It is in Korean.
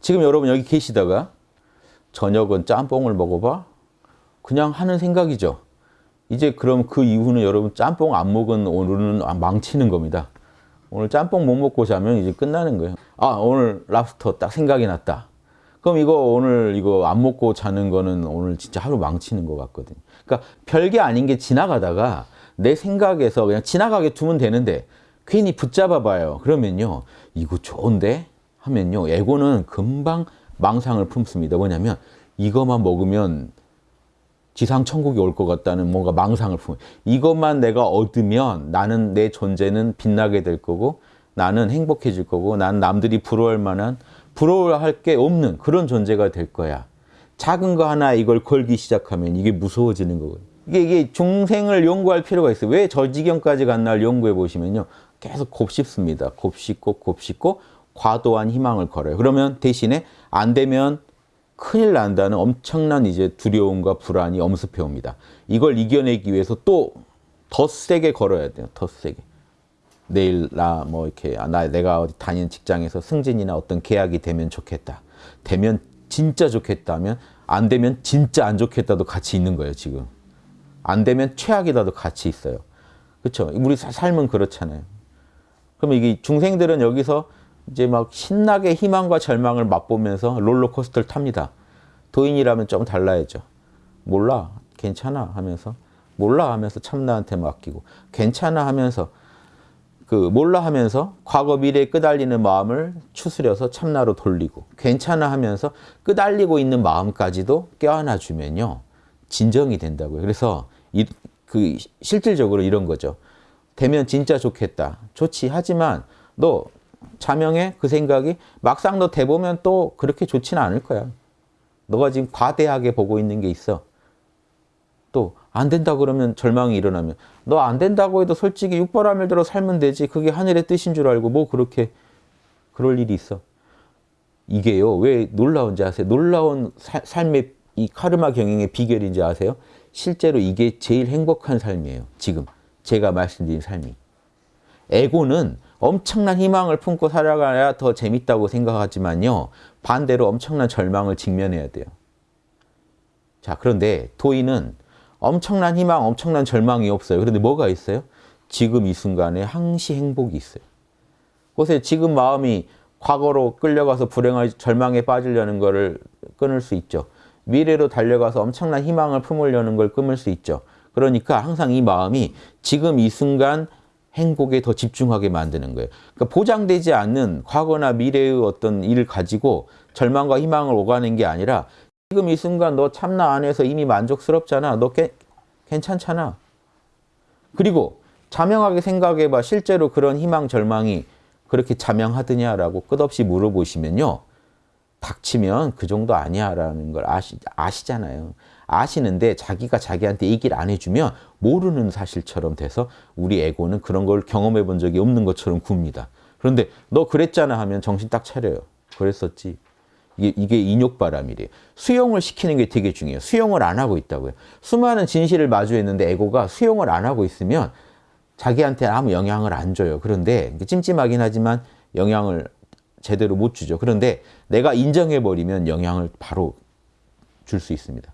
지금 여러분 여기 계시다가 저녁은 짬뽕을 먹어봐? 그냥 하는 생각이죠. 이제 그럼 그 이후는 여러분 짬뽕 안 먹은 오늘은 망치는 겁니다. 오늘 짬뽕 못 먹고 자면 이제 끝나는 거예요. 아 오늘 랍스터 딱 생각이 났다. 그럼 이거 오늘 이거 안 먹고 자는 거는 오늘 진짜 하루 망치는 것 같거든요. 그러니까 별게 아닌 게 지나가다가 내 생각에서 그냥 지나가게 두면 되는데 괜히 붙잡아 봐요. 그러면요. 이거 좋은데? 하면요. 에고는 금방 망상을 품습니다. 뭐냐면 이것만 먹으면 지상 천국이 올 것 같다는 뭔가 망상을 품. 이것만 내가 얻으면 나는 내 존재는 빛나게 될 거고 나는 행복해질 거고 난 남들이 부러워할 만한 부러워할 게 없는 그런 존재가 될 거야. 작은 거 하나 이걸 걸기 시작하면 이게 무서워지는 거거든요. 이게, 이게 중생을 연구할 필요가 있어요. 왜 저 지경까지 간 날 연구해 보시면요. 계속 곱씹습니다. 곱씹고 곱씹고 과도한 희망을 걸어요. 그러면 대신에 안 되면 큰일 난다는 엄청난 이제 두려움과 불안이 엄습해 옵니다. 이걸 이겨내기 위해서 또 더 세게 걸어야 돼요. 더 세게. 내일 나 뭐 이렇게 아, 나 내가 어디 다니는 직장에서 승진이나 어떤 계약이 되면 좋겠다. 되면 진짜 좋겠다 면 안 되면 진짜 안 좋겠다도 같이 있는 거예요, 지금. 안 되면 최악이다도 같이 있어요. 그렇죠? 우리 삶은 그렇잖아요. 그러면 이게 중생들은 여기서 이제 막 신나게 희망과 절망을 맛보면서 롤러코스터를 탑니다. 도인이라면 좀 달라야죠. 몰라, 괜찮아 하면서 몰라 하면서 참나한테 맡기고 괜찮아 하면서 그 몰라 하면서 과거 미래에 끄달리는 마음을 추스려서 참나로 돌리고 괜찮아 하면서 끄달리고 있는 마음까지도 껴안아 주면요 진정이 된다고요. 그래서 이, 그 실질적으로 이런 거죠. 되면 진짜 좋겠다. 좋지. 하지만 너 자명해 그 생각이 막상 너 돼보면 또 그렇게 좋지는 않을 거야. 너가 지금 과대하게 보고 있는 게 있어. 또 안 된다 그러면 절망이 일어나면 너 안 된다고 해도 솔직히 육바람을 들어 살면 되지. 그게 하늘의 뜻인 줄 알고 뭐 그렇게 그럴 일이 있어. 이게요. 왜 놀라운지 아세요? 놀라운 사, 삶의 이 카르마 경영의 비결인지 아세요? 실제로 이게 제일 행복한 삶이에요. 지금 제가 말씀드린 삶이. 에고는 엄청난 희망을 품고 살아가야 더 재밌다고 생각하지만요. 반대로 엄청난 절망을 직면해야 돼요. 자, 그런데 도인은 엄청난 희망, 엄청난 절망이 없어요. 그런데 뭐가 있어요? 지금 이 순간에 항시 행복이 있어요. 보세요. 지금 마음이 과거로 끌려가서 불행할 절망에 빠지려는 것을 끊을 수 있죠. 미래로 달려가서 엄청난 희망을 품으려는 걸 끊을 수 있죠. 그러니까 항상 이 마음이 지금 이 순간 행복에 더 집중하게 만드는 거예요. 그러니까 보장되지 않는 과거나 미래의 어떤 일을 가지고 절망과 희망을 오가는 게 아니라 지금 이 순간 너 참나 안에서 이미 만족스럽잖아. 너 게, 괜찮잖아. 그리고 자명하게 생각해봐. 실제로 그런 희망, 절망이 그렇게 자명하드냐라고 끝없이 물어보시면요. 닥치면 그 정도 아니야 라는 걸 아시, 아시잖아요. 아시는데 자기가 자기한테 얘기를 안 해주면 모르는 사실처럼 돼서 우리 에고는 그런 걸 경험해 본 적이 없는 것처럼 굽니다. 그런데 너 그랬잖아 하면 정신 딱 차려요. 그랬었지. 이게, 이게 인욕바람이래요. 수용을 시키는 게 되게 중요해요. 수용을 안 하고 있다고요. 수많은 진실을 마주했는데 에고가 수용을 안 하고 있으면 자기한테 아무 영향을 안 줘요. 그런데 찜찜하긴 하지만 영향을 제대로 못 주죠. 그런데 내가 인정해버리면 영향을 바로 줄 수 있습니다.